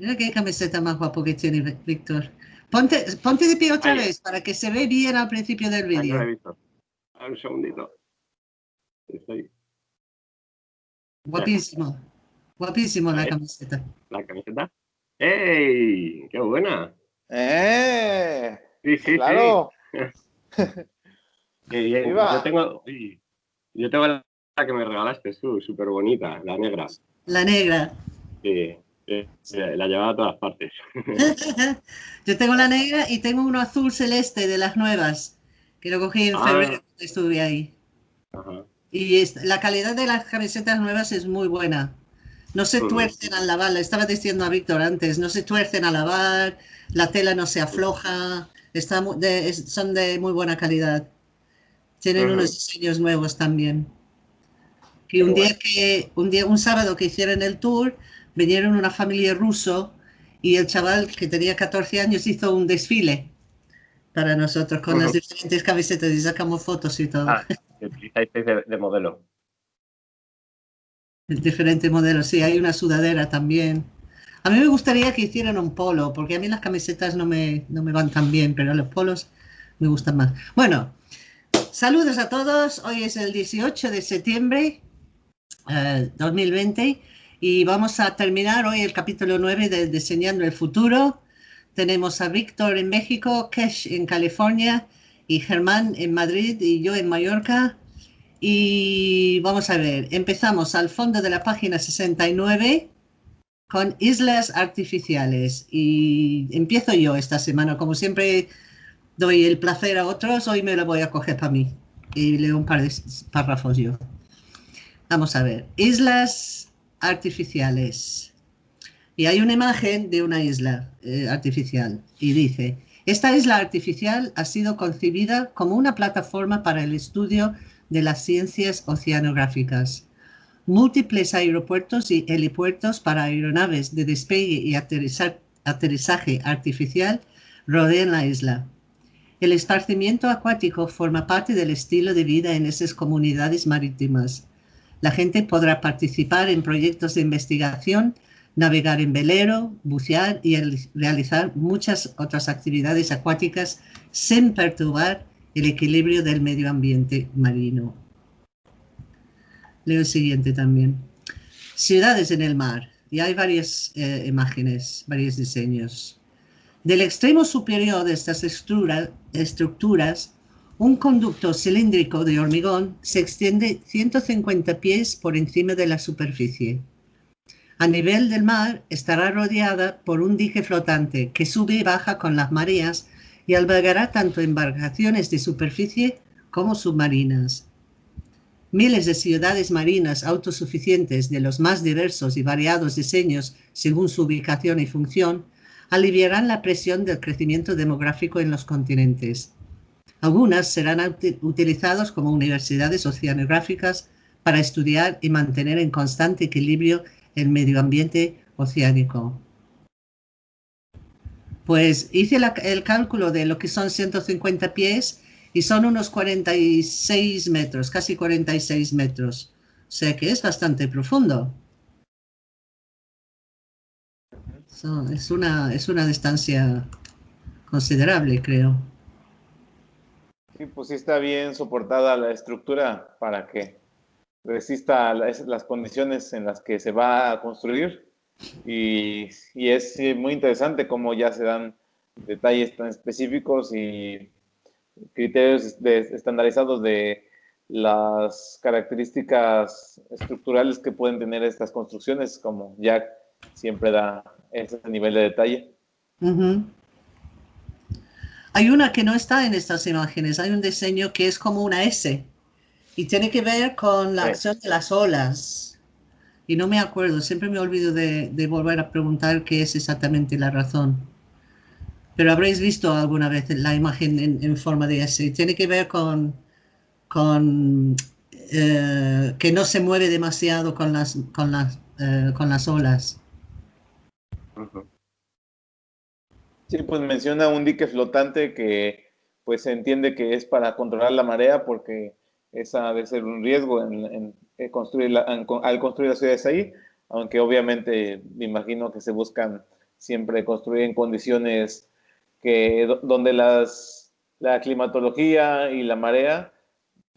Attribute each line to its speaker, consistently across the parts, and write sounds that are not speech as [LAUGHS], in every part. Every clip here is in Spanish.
Speaker 1: Mira qué camiseta más guapo que tiene Víctor. Ponte, ponte de pie otra vez para que se ve bien al principio del vídeo.
Speaker 2: Un segundito. Estoy.
Speaker 1: Guapísimo. Guapísimo la camiseta.
Speaker 2: ¿La camiseta? ¡Ey! ¡Qué buena!
Speaker 3: ¡Eh!
Speaker 2: Sí, sí,
Speaker 3: claro. [LAUGHS]
Speaker 2: sí. Yo tengo, yo tengo la que me regalaste tú, súper bonita, la negra.
Speaker 1: La negra.
Speaker 2: Sí, la llevaba a todas partes. [LAUGHS]
Speaker 1: yo tengo la negra y tengo uno azul celeste de las nuevas, que lo cogí en ah. febrero cuando estuve ahí. Y la calidad de las camisetas nuevas es muy buena. No se tuercen al lavar, le estaba diciendo a Víctor antes, no se tuercen al lavar, la tela no se afloja, está son de muy buena calidad. Tienen unos diseños nuevos también. Y un día que, un día, un sábado que hicieron el tour, vinieron una familia ruso y el chaval que tenía 14 años hizo un desfile para nosotros con las diferentes camisetas y sacamos fotos y todo. Ah,
Speaker 2: de, de modelo. [LAUGHS]
Speaker 1: Diferentes modelos, sí, hay una sudadera también. A mí me gustaría que hicieran un polo, porque a mí las camisetas no me, no me van tan bien, pero los polos me gustan más. Bueno, saludos a todos. Hoy es el 18 de septiembre eh, 2020 y vamos a terminar hoy el capítulo 9 de Diseñando el Futuro. Tenemos a Víctor en México, Kesh en California y Germán en Madrid y yo en Mallorca. Y vamos a ver, empezamos al fondo de la página 69 con islas artificiales. Y empiezo yo esta semana, como siempre doy el placer a otros, hoy me lo voy a coger para mí. Y leo un par de párrafos yo. Vamos a ver, islas artificiales. Y hay una imagen de una isla eh, artificial y dice, esta isla artificial ha sido concebida como una plataforma para el estudio de las ciencias oceanográficas. Múltiples aeropuertos y helipuertos para aeronaves de despegue y aterrizaje artificial rodean la isla. El esparcimiento acuático forma parte del estilo de vida en esas comunidades marítimas. La gente podrá participar en proyectos de investigación, navegar en velero, bucear y realizar muchas otras actividades acuáticas sin perturbar el equilibrio del medio ambiente marino. Leo el siguiente también. Ciudades en el mar. Y hay varias eh, imágenes, varios diseños. Del extremo superior de estas estructuras, un conducto cilíndrico de hormigón se extiende 150 pies por encima de la superficie. A nivel del mar estará rodeada por un dique flotante que sube y baja con las mareas y albergará tanto embarcaciones de superficie como submarinas. Miles de ciudades marinas autosuficientes de los más diversos y variados diseños según su ubicación y función aliviarán la presión del crecimiento demográfico en los continentes. Algunas serán utilizadas como universidades oceanográficas para estudiar y mantener en constante equilibrio el medio ambiente oceánico. Pues hice el cálculo de lo que son 150 pies y son unos 46 metros, casi 46 metros. O sea que es bastante profundo. es, una, es una distancia considerable, creo.
Speaker 3: Sí, pues sí está bien soportada la estructura para que resista las condiciones en las que se va a construir. Y, es muy interesante cómo ya se dan detalles tan específicos y criterios estandarizados de las características estructurales que pueden tener estas construcciones, como Jack siempre da ese nivel de detalle.
Speaker 1: Hay una que no está en estas imágenes, hay un diseño que es como una S y tiene que ver con la acción de las olas y no me acuerdo, siempre me olvido de, volver a preguntar qué es exactamente la razón. Pero habréis visto alguna vez la imagen en, forma de S. Tiene que ver con, con eh, que no se mueve demasiado con las, con las, eh, con las olas.
Speaker 3: Sí, pues menciona un dique flotante que pues se entiende que es para controlar la marea porque esa debe ser un riesgo en, construir al construir las ciudades ahí, aunque obviamente me imagino que se buscan siempre construir en condiciones que, donde las, la climatología y la marea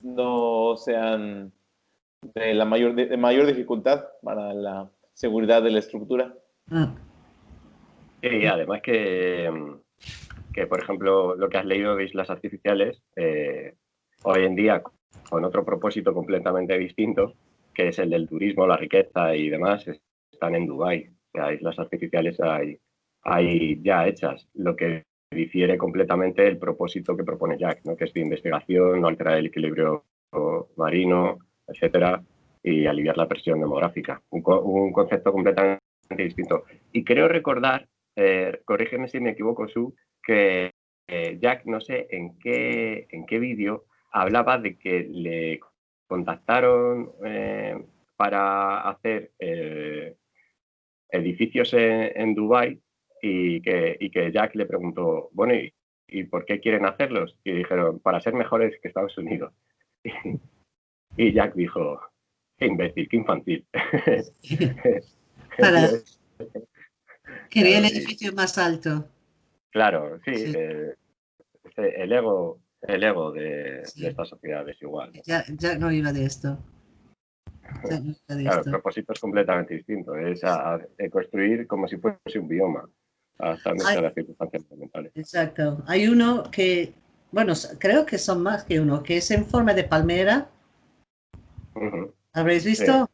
Speaker 3: no sean de la mayor, de, mayor dificultad para la seguridad de la estructura. Ah.
Speaker 2: Y además que, que, por ejemplo, lo que has leído de islas artificiales, eh, hoy en día, con otro propósito completamente distinto, que es el del turismo, la riqueza y demás, están en Dubái. O sea, islas artificiales hay, hay ya hechas. Lo que difiere completamente el propósito que propone Jack, ¿no? que es de investigación, no alterar el equilibrio marino, etcétera, y aliviar la presión demográfica. Un, concepto completamente distinto. Y creo recordar, eh, corrígeme si me equivoco, Su, que eh, Jack, no sé en qué, en qué vídeo, hablaba de que le contactaron eh, para hacer edificios en, en Dubái y que, y que Jack le preguntó, bueno, ¿y, ¿y, por qué quieren hacerlos? Y dijeron, para ser mejores que Estados Unidos. [LAUGHS] y Jack dijo, qué imbécil, qué infantil. [LAUGHS]
Speaker 1: para... Quería el edificio más alto.
Speaker 2: Claro, sí, eh, el ego, el ego de, esta sociedad es igual.
Speaker 1: Ya, ya no iba de esto.
Speaker 2: claro, el propósito es completamente distinto, es construir como si fuese un bioma hasta las circunstancias fundamentales.
Speaker 1: Exacto. Hay uno que, bueno, creo que son más que uno, que es en forma de palmera. ¿Habréis visto?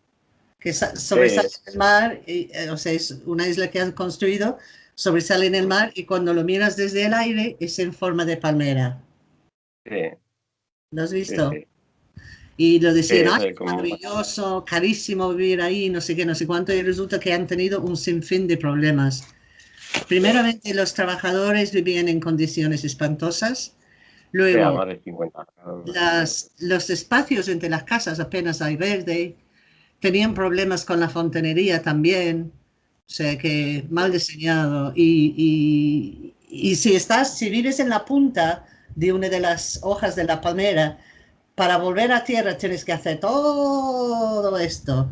Speaker 1: Que sobresale en el mar, y, eh, o sea, es una isla que han construido, sobresale en el mar y cuando lo miras desde el aire es en forma de palmera. Sí. ¿Lo has visto? y lo decían, maravilloso, carísimo vivir ahí, no sé qué, no sé cuánto, y resulta que han tenido un sinfín de problemas Primeramente, los trabajadores vivían en condiciones espantosas. Luego, las, los espacios entre las casas apenas hay verde. Tenían problemas con la fontanería también. O sea que mal diseñado. Y, y, si estás, si vives en la punta de una de las hojas de la palmera, para volver a tierra tienes que hacer todo esto.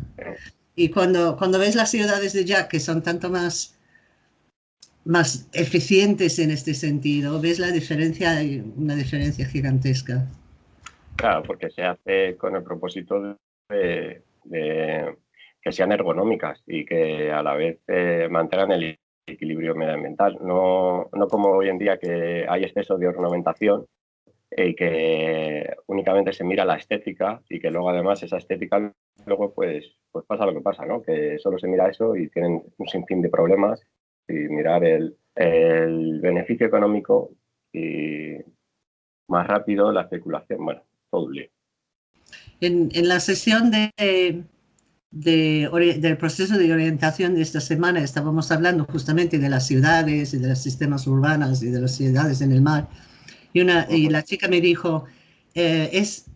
Speaker 1: Y cuando, cuando ves las ciudades de Jack, que son tanto más más eficientes en este sentido. ¿Ves la diferencia? Una diferencia gigantesca.
Speaker 2: Claro, porque se hace con el propósito de, que sean ergonómicas y que a la vez eh, mantengan el equilibrio medioambiental. No, no como hoy en día que hay exceso de ornamentación y que únicamente se mira la estética y que luego además esa estética luego pues, pues pasa lo que pasa, ¿no? que solo se mira eso y tienen un sinfín de problemas y mirar el, beneficio económico y más rápido la especulación. Bueno, todo un lío.
Speaker 1: En, la sesión de, del proceso de orientación de esta semana estábamos hablando justamente de las ciudades y de los sistemas urbanos y de las ciudades en el mar. Y, una, y la chica me dijo, eh, es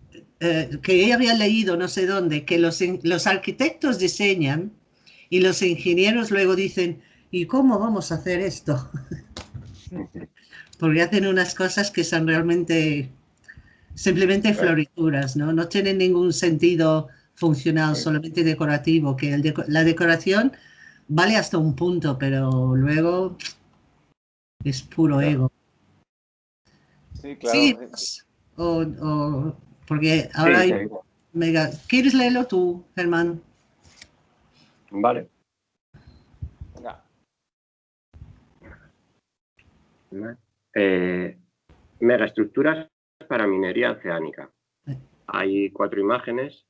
Speaker 1: eh, que ella había leído no sé dónde, que los, los arquitectos diseñan y los ingenieros luego dicen, ¿y cómo vamos a hacer esto? [LAUGHS] Porque hacen unas cosas que son realmente simplemente florituras, ¿no? No tienen ningún sentido funcional, solamente decorativo, que la decoración vale hasta un punto, pero luego es puro ego.
Speaker 3: Sí, claro.
Speaker 1: Pues, o, porque ahora hay mega... ¿Quieres leerlo tú, Germán?
Speaker 2: Vale. Eh, megaestructuras para minería oceánica. Hay cuatro imágenes.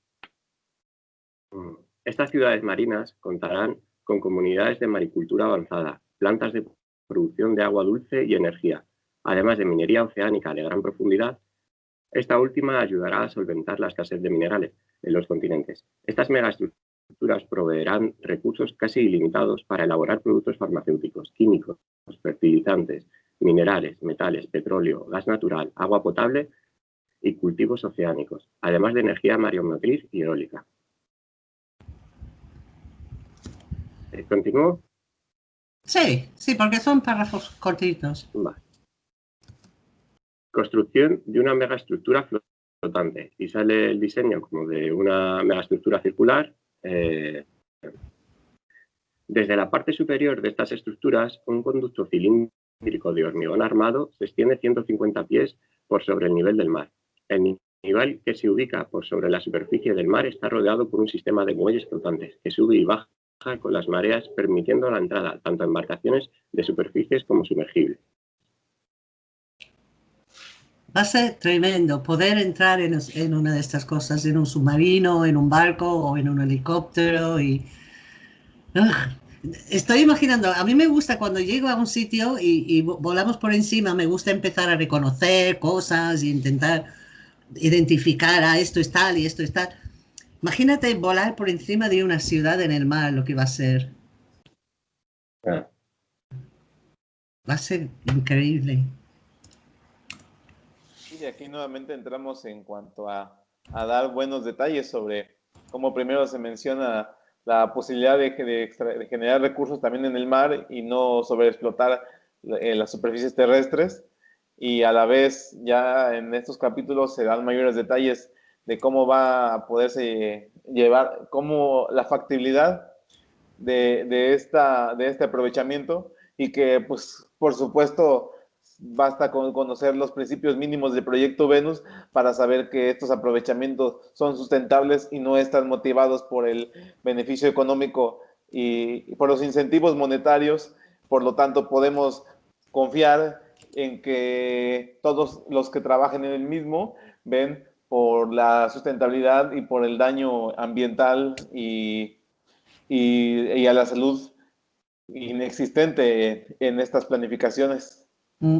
Speaker 2: Mm, estas ciudades marinas contarán con comunidades de maricultura avanzada, plantas de producción de agua dulce y energía, además de minería oceánica de gran profundidad. Esta última ayudará a solventar la escasez de minerales en los continentes. Estas megaestructuras proveerán recursos casi ilimitados para elaborar productos farmacéuticos, químicos, fertilizantes, minerales, metales, petróleo, gas natural, agua potable y cultivos oceánicos, además de energía mareomotriz y eólica. Eh, ¿Continúo?
Speaker 1: Sí, sí, porque son párrafos cortitos.
Speaker 2: Construcción de una megaestructura flotante. Y sale el diseño como de una megaestructura circular. Eh, Desde la parte superior de estas estructuras, un conducto cilíndrico de hormigón armado se extiende 150 pies por sobre el nivel del mar. El nivel que se ubica por sobre la superficie del mar está rodeado por un sistema de muelles flotantes que sube y baja con las mareas, permitiendo la entrada tanto a embarcaciones de superficies como sumergibles.
Speaker 1: Va a ser tremendo poder entrar en, en, una de estas cosas, en un submarino, en un barco o en un helicóptero y... Estoy imaginando, a mí me gusta cuando llego a un sitio y, y, volamos por encima, me gusta empezar a reconocer cosas y intentar identificar, a ah, esto es tal y esto es tal. Imagínate volar por encima de una ciudad en el mar, lo que va a ser. Ah. Va a ser increíble.
Speaker 3: Y aquí nuevamente entramos en cuanto a, a dar buenos detalles sobre cómo primero se menciona la posibilidad de, generar recursos también en el mar y no sobreexplotar las superficies terrestres. Y a la vez, ya en estos capítulos se dan mayores detalles de cómo va a poderse llevar, cómo la factibilidad de, de este aprovechamiento y que, pues, por supuesto, basta con conocer los principios mínimos del proyecto Venus para saber que estos aprovechamientos son sustentables y no están motivados por el beneficio económico y, por los incentivos monetarios. Por lo tanto, podemos confiar en que todos los que trabajen en el mismo ven por la sustentabilidad y por el daño ambiental y, y a la salud inexistente en estas planificaciones. Mm.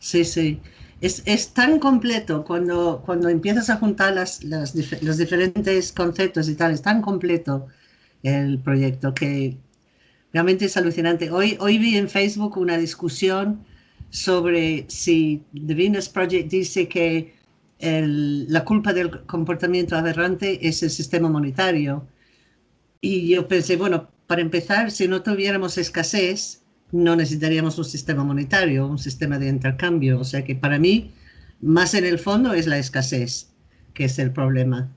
Speaker 1: Sí, sí. Es, es, tan completo cuando, cuando empiezas a juntar las, los diferentes conceptos y tal, es tan completo el proyecto que realmente es alucinante. Hoy, hoy vi en Facebook una discusión sobre si The Venus Project dice que la culpa del comportamiento aberrante es el sistema monetario. Y yo pensé, bueno, para empezar, si no tuviéramos escasez, no necesitaríamos un sistema monetario, un sistema de intercambio. O sea que para mí, más en el fondo es la escasez, que es el problema.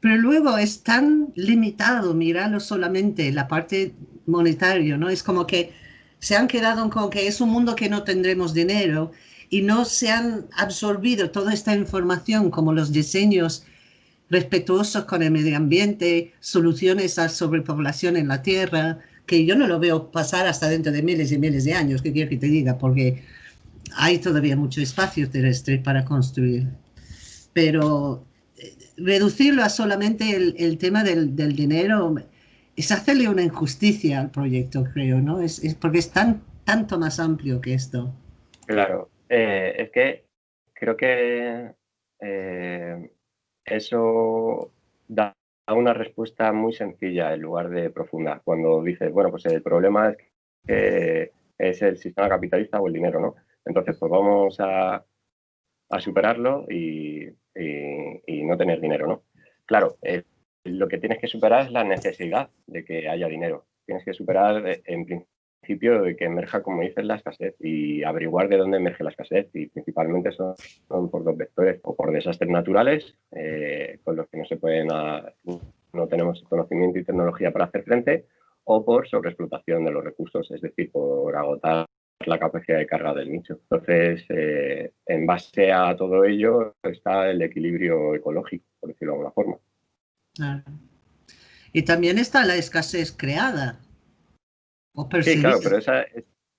Speaker 1: Pero luego es tan limitado mirarlo solamente la parte monetaria, ¿no? Es como que se han quedado con que es un mundo que no tendremos dinero y no se han absorbido toda esta información como los diseños respetuosos con el medio ambiente, soluciones a sobrepoblación en la tierra, que yo no lo veo pasar hasta dentro de miles y miles de años, que quiero que te diga, porque hay todavía mucho espacio terrestre para construir. Pero eh, reducirlo a solamente el, tema del, dinero es hacerle una injusticia al proyecto, creo, ¿no? Es, porque es tan, tanto más amplio que esto.
Speaker 2: Claro, eh, es que creo que eh, eso da una respuesta muy sencilla en lugar de profunda. Cuando dices, bueno, pues el problema es que es el sistema capitalista o el dinero, ¿no? Entonces, pues vamos a, superarlo y, no tener dinero, ¿no? Claro, lo que tienes que superar es la necesidad de que haya dinero. Tienes que superar, eh, en principio, de que emerja, como dices, la escasez y averiguar de dónde emerge la escasez. Y principalmente son, por dos vectores, o por desastres naturales, eh, con los que no se pueden, no tenemos conocimiento y tecnología para hacer frente, o por sobreexplotación de los recursos, es decir, por agotar la capacidad de carga del nicho. Entonces, eh, en base a todo ello está el equilibrio ecológico, por decirlo de alguna forma.
Speaker 1: Y también está la escasez creada.
Speaker 2: Sí, claro, pero esa,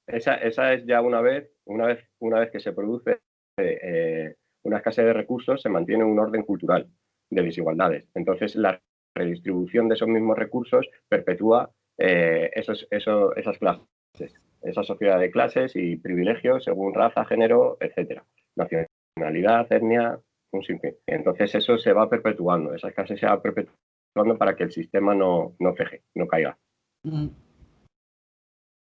Speaker 2: esa, esa, es ya una vez, una vez, una vez que se produce eh, una escasez de recursos, se mantiene un orden cultural de desigualdades. Entonces, la redistribución de esos mismos recursos perpetúa eh, esos, esas clases, esa sociedad de clases y privilegios según raza, género, etcétera, nacionalidad, etnia, un sinfín. Entonces eso se va perpetuando, esa clases se va perpetuando para que el sistema no, no feje, no caiga.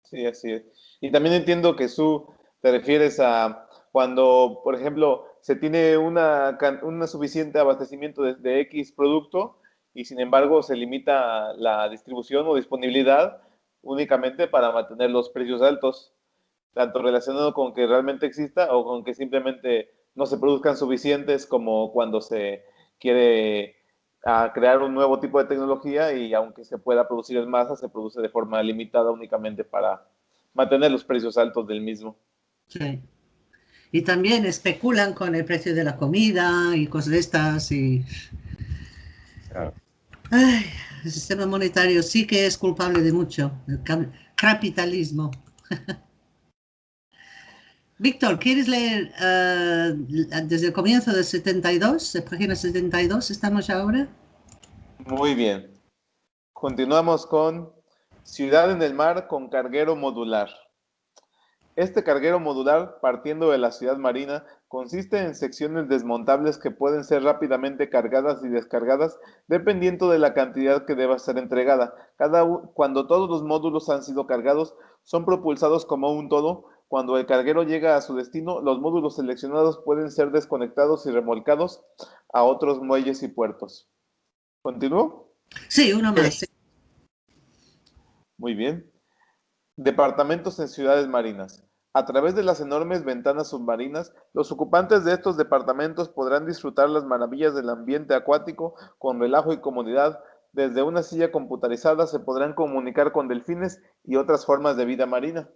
Speaker 3: Sí, así es. Y también entiendo que tú te refieres a cuando, por ejemplo, se tiene una, un suficiente abastecimiento de, X producto y sin embargo se limita la distribución o disponibilidad únicamente para mantener los precios altos, tanto relacionado con que realmente exista o con que simplemente no se produzcan suficientes como cuando se quiere a crear un nuevo tipo de tecnología y aunque se pueda producir en masa, se produce de forma limitada únicamente para mantener los precios altos del mismo.
Speaker 1: Sí. Y también especulan con el precio de la comida y cosas de estas y... Ay, el sistema monetario sí que es culpable de mucho, el capitalismo. [LAUGHS] Víctor, ¿quieres leer eh, desde el comienzo del 72, de página 72, estamos ahora?
Speaker 3: Muy bien. Continuamos con Ciudad en el Mar con carguero modular. Este carguero modular, partiendo de la ciudad marina, consiste en secciones desmontables que pueden ser rápidamente cargadas y descargadas dependiendo de la cantidad que deba ser entregada. Cada, cuando todos los módulos han sido cargados, son propulsados como un todo cuando el carguero llega a su destino, los módulos seleccionados pueden ser desconectados y remolcados a otros muelles y puertos. ¿Continúo?
Speaker 1: Sí, uno más.
Speaker 3: Muy bien. Departamentos en ciudades marinas. A través de las enormes ventanas submarinas, los ocupantes de estos departamentos podrán disfrutar las maravillas del ambiente acuático con relajo y comodidad. Desde una silla computarizada se podrán comunicar con delfines y otras formas de vida marina.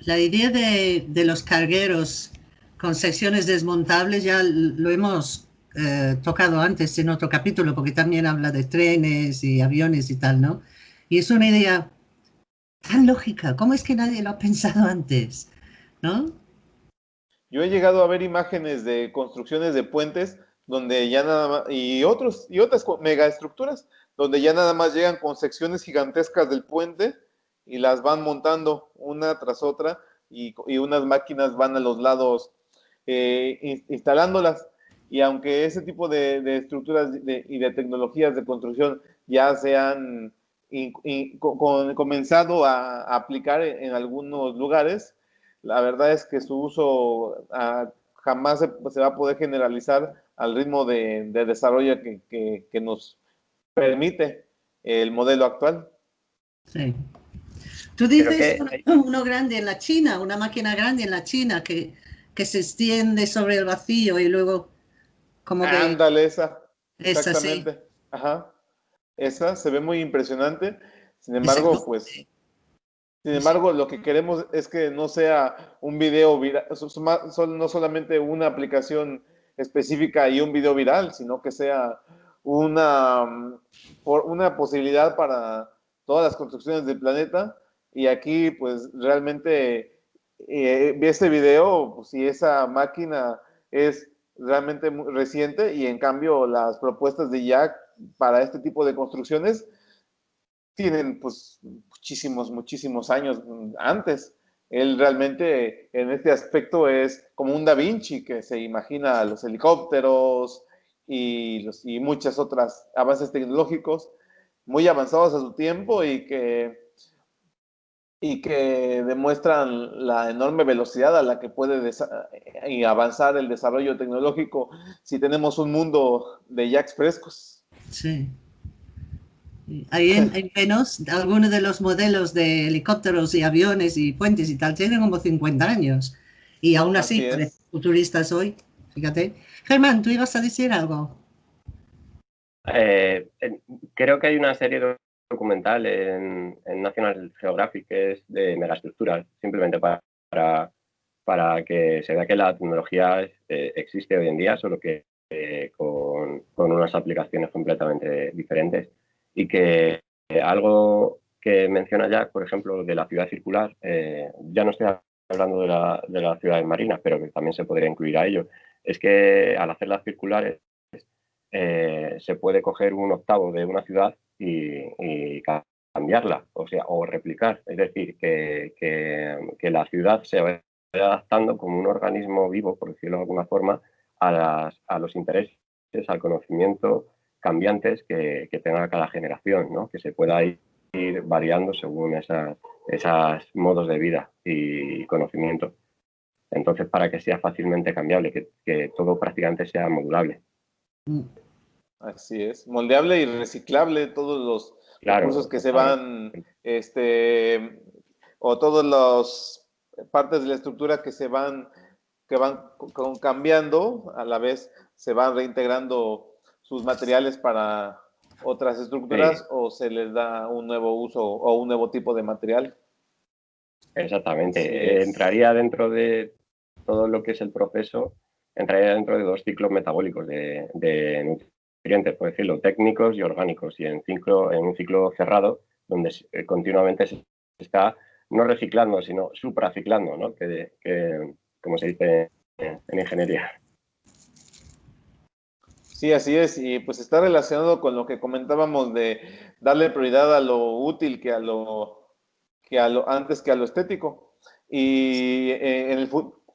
Speaker 1: La idea de, los cargueros con secciones desmontables ya lo hemos eh, tocado antes en otro capítulo, porque también habla de trenes y aviones y tal, ¿no? Y es una idea tan lógica. ¿Cómo es que nadie lo ha pensado antes? ¿No?
Speaker 3: Yo he llegado a ver imágenes de construcciones de puentes donde ya nada más, y otros, y otras megaestructuras, donde ya nada más llegan con secciones gigantescas del puente y las van montando una tras otra y, unas máquinas van a los lados eh, instalándolas. Y aunque ese tipo de, estructuras y de tecnologías de construcción ya se han comenzado a, aplicar en, algunos lugares, la verdad es que su uso ah, jamás se, va a poder generalizar al ritmo de, desarrollo que, que nos permite el modelo actual.
Speaker 1: Sí. Tú dices [LAUGHS] uno, grande en la China, una máquina grande en la China que, que se extiende sobre el vacío y luego como que...
Speaker 3: Ándale, esa. Exactamente. Ajá. Esa se ve muy impresionante. Sin embargo, pues... Sin embargo, lo que queremos es que no sea un video viral, no solamente una aplicación específica y un video viral, sino que sea una, una posibilidad para todas las construcciones del planeta y aquí, pues realmente, eh, este video, pues, si esa máquina es realmente muy reciente y en cambio las propuestas de Jack para este tipo de construcciones tienen pues muchísimos, muchísimos años antes. Él realmente en este aspecto es como un Da Vinci que se imagina los helicópteros y, los, y muchas otras avances tecnológicos muy avanzados a su tiempo y que y que demuestran la enorme velocidad a la que puede y avanzar el desarrollo tecnológico si tenemos un mundo de jacks frescos.
Speaker 1: Sí. Ahí en, en Venus, algunos de los modelos de helicópteros y aviones y puentes y tal tienen como 50 años. Y aún así, futuristas hoy, fíjate. Germán, ¿tú ibas a decir algo?
Speaker 2: Eh, creo que hay una serie de documental en, National Geographic que es de megaestructuras, simplemente para, para, que se vea que la tecnología eh, existe hoy en día, solo que eh, con, unas aplicaciones completamente diferentes. Y que eh, algo que menciona ya, por ejemplo, de la ciudad circular, ya no estoy hablando de, la, de las ciudades marinas, pero que también se podría incluir a ello, es que al hacer las circulares se puede coger un octavo de una ciudad y, cambiarla, o sea, o replicar. Es decir, que, que, la ciudad se vaya adaptando como un organismo vivo, por decirlo de alguna forma, a, las, a los intereses, al conocimiento cambiantes que, que, tenga cada generación, ¿no? que se pueda ir, variando según esas, esos modos de vida y conocimiento. Entonces, para que sea fácilmente cambiable, que, que todo prácticamente sea modulable.
Speaker 3: Mm. Así es, moldeable y reciclable todos los recursos que se van, este, o todas las partes de la estructura que se van, que van cambiando, a la vez se van reintegrando sus materiales para otras estructuras o se les da un nuevo uso o un nuevo tipo de material.
Speaker 2: Exactamente. Entraría dentro de todo lo que es el proceso, entraría dentro de dos ciclos metabólicos de, nutrientes, por decirlo, técnicos y orgánicos, y en, ciclo, en un ciclo cerrado, donde eh, continuamente se está no reciclando, sino supraciclando, ¿no? que, como se dice en ingeniería.
Speaker 3: Sí, así es, y pues está relacionado con lo que comentábamos de darle prioridad a lo útil que a lo, que a lo antes que a lo estético. Y eh, en el,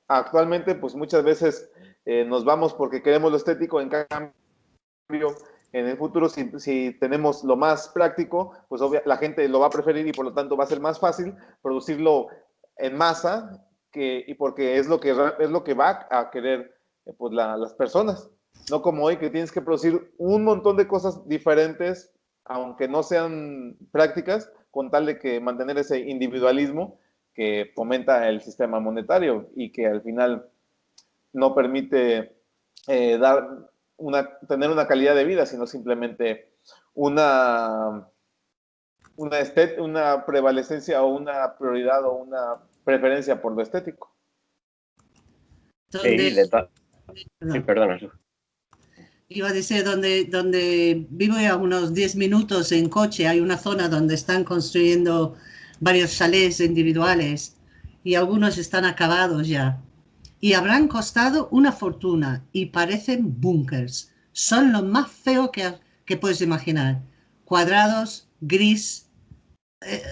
Speaker 3: actualmente, pues muchas veces eh, nos vamos porque queremos lo estético, en cambio, en el futuro, si, si tenemos lo más práctico, pues la gente lo va a preferir y por lo tanto va a ser más fácil producirlo en masa y porque es lo que, es lo que va a querer eh, pues, las personas. No como hoy que tienes que producir un montón de cosas diferentes, aunque no sean prácticas, con tal de que mantener ese individualismo que fomenta el sistema monetario y que al final no permite eh, dar una, tener una calidad de vida, sino simplemente una, una, una prevalecencia o una prioridad o una preferencia por lo estético.
Speaker 2: Sí, sí perdona
Speaker 1: iba a decir, donde, donde vivo a unos 10 minutos en coche, hay una zona donde están construyendo varios chalés individuales y algunos están acabados ya. Y habrán costado una fortuna y parecen búnkers. Son lo más feo que, que puedes imaginar. Cuadrados, gris, eh,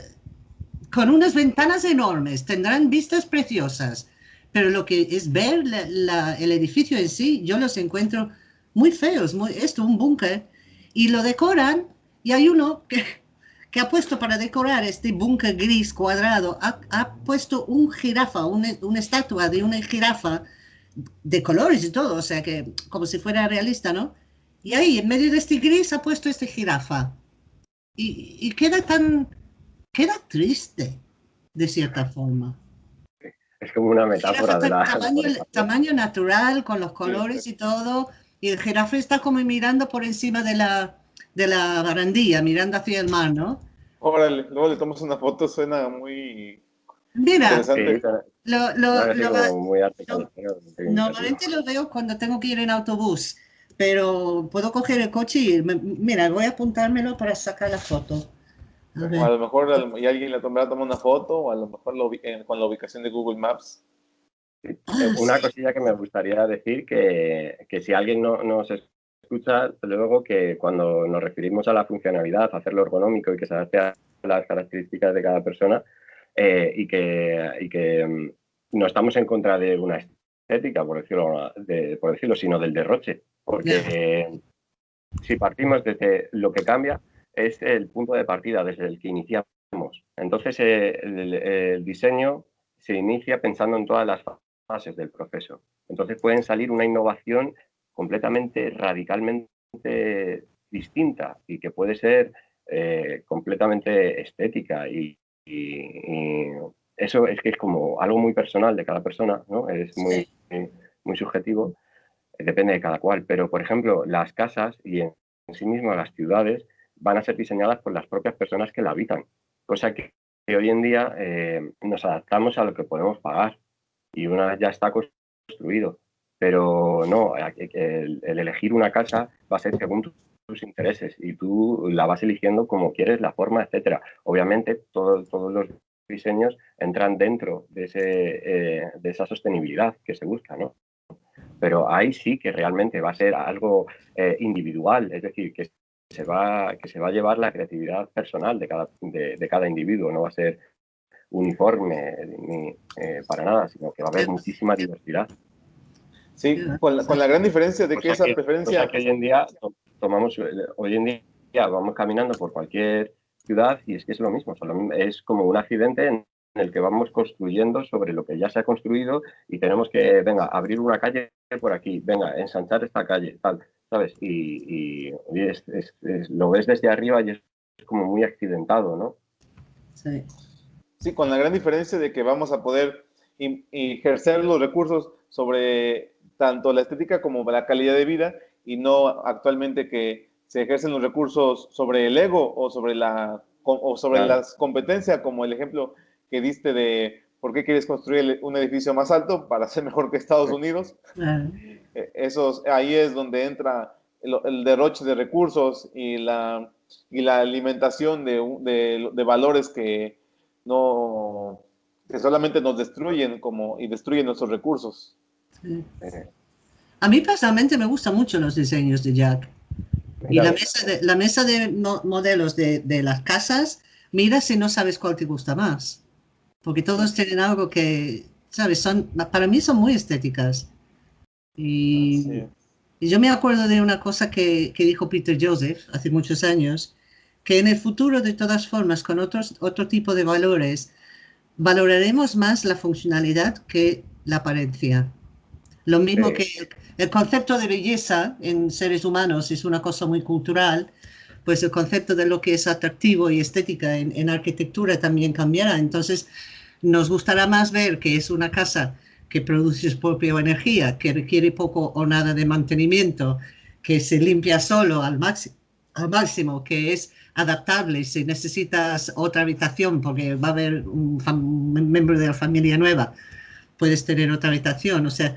Speaker 1: con unas ventanas enormes. Tendrán vistas preciosas. Pero lo que es ver el edificio en sí, yo los encuentro muy feos, muy, esto, un búnker, y lo decoran, y hay uno que, que ha puesto para decorar este búnker gris cuadrado, ha, puesto un jirafa, una, una, estatua de una jirafa de colores y todo, o sea que como si fuera realista, ¿no? Y ahí, en medio de este gris, ha puesto este jirafa. Y, y queda tan, queda triste, de cierta forma.
Speaker 2: Es como una metáfora de la...
Speaker 1: Tamaño, [LAUGHS] tamaño natural, con los colores y todo, y el jirafa está como mirando por encima de la, de la barandilla, mirando hacia el mar, ¿no?
Speaker 3: Órale, luego le tomas una foto, suena muy
Speaker 1: Mira, lo, lo, normalmente lo veo cuando tengo que ir en autobús, pero puedo coger el coche y mira, voy a apuntármelo para sacar la foto.
Speaker 3: A, a lo mejor y alguien le tomará tomar una foto, o a lo mejor lo, con la ubicación de Google Maps.
Speaker 2: Ah, una cosilla que me gustaría decir, que, que si alguien no nos escucha, luego que cuando nos referimos a la funcionalidad, a hacerlo ergonómico y que se adapte a las características de cada persona eh, y, que, y que mm, no estamos en contra de una estética, por decirlo, de, por decirlo sino del derroche. Porque si partimos desde lo que cambia, es el punto de partida desde el que iniciamos. Entonces, eh, el, el diseño se inicia pensando en todas las fases del proceso. Entonces pueden salir una innovación completamente, radicalmente distinta y que puede ser eh, completamente estética y, eso es que es como algo muy personal de cada persona, ¿no? Es muy, muy subjetivo, depende de cada cual. Pero, por ejemplo, las casas y en, sí mismo las ciudades van a ser diseñadas por las propias personas que la habitan, cosa que, hoy en día eh, nos adaptamos a lo que podemos pagar y una vez ya está construido. Pero no, el, elegir una casa va a ser según tus intereses y tú la vas eligiendo como quieres, la forma, etcétera. Obviamente, todos los diseños entran dentro de, ese, eh, de esa sostenibilidad que se busca, ¿no? Pero ahí sí que realmente va a ser algo eh, individual, es decir, que se, va, que se va a llevar la creatividad personal de cada, de cada individuo, no va a ser uniforme ni eh, para nada, sino que va a haber muchísima diversidad.
Speaker 3: Sí, con la, con la gran diferencia de que esa preferencia...
Speaker 2: que hoy en día tomamos, eh, hoy en día vamos caminando por cualquier ciudad y es que es lo mismo, es como un accidente en el que vamos construyendo sobre lo que ya se ha construido y tenemos que, venga, abrir una calle por aquí, venga, ensanchar esta calle, tal, ¿sabes? Y, y lo ves desde arriba y es como muy accidentado, ¿no?
Speaker 3: Sí. Sí, con la gran diferencia de que vamos a poder ejercer los recursos sobre tanto la estética como la calidad de vida y no actualmente que se ejercen los recursos sobre el ego o sobre la o sobre las competencias, como el ejemplo que diste de por qué quieres construir un edificio más alto para ser mejor que Estados Unidos. E, Esos, ahí es donde entra el, derroche de recursos y la, y la alimentación de, de, de valores que no que solamente nos destruyen como y destruyen nuestros recursos.
Speaker 1: A mí personalmente me gustan mucho los diseños de Jack. Y la mesa de, la mesa de modelos de, de, las casas, mira si no sabes cuál te gusta más. Porque todos tienen algo que, ¿sabes? Son, para mí son muy estéticas. Y, y yo me acuerdo de una cosa que, que, dijo Peter Joseph hace muchos años, que en el futuro, de todas formas, con otros, otro tipo de valores, valoraremos más la funcionalidad que la apariencia. Lo mismo que el concepto de belleza en seres humanos es una cosa muy cultural, pues el concepto de lo que es atractivo y estética en, en, arquitectura también cambiará. Entonces, nos gustará más ver que es una casa que produce su propia energía, que requiere poco o nada de mantenimiento, que se limpia solo al, máximo, al máximo, que es adaptable si necesitas otra habitación porque va a haber un, un miembro de la familia nueva, puedes tener otra habitación. O sea,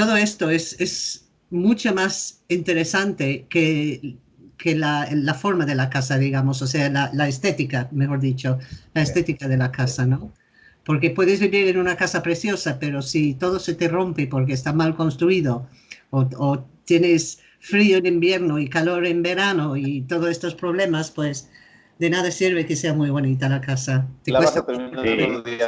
Speaker 1: todo esto es, es mucho más interesante que, que la, la, forma de la casa, digamos, o sea, la, la, estética, mejor dicho, la estética de la casa, ¿no? Porque puedes vivir en una casa preciosa, pero si todo se te rompe porque está mal construido o, o tienes frío en invierno y calor en verano y todos estos problemas, pues de nada sirve que sea muy bonita la casa.
Speaker 3: Te la cuesta... vas a terminar sí.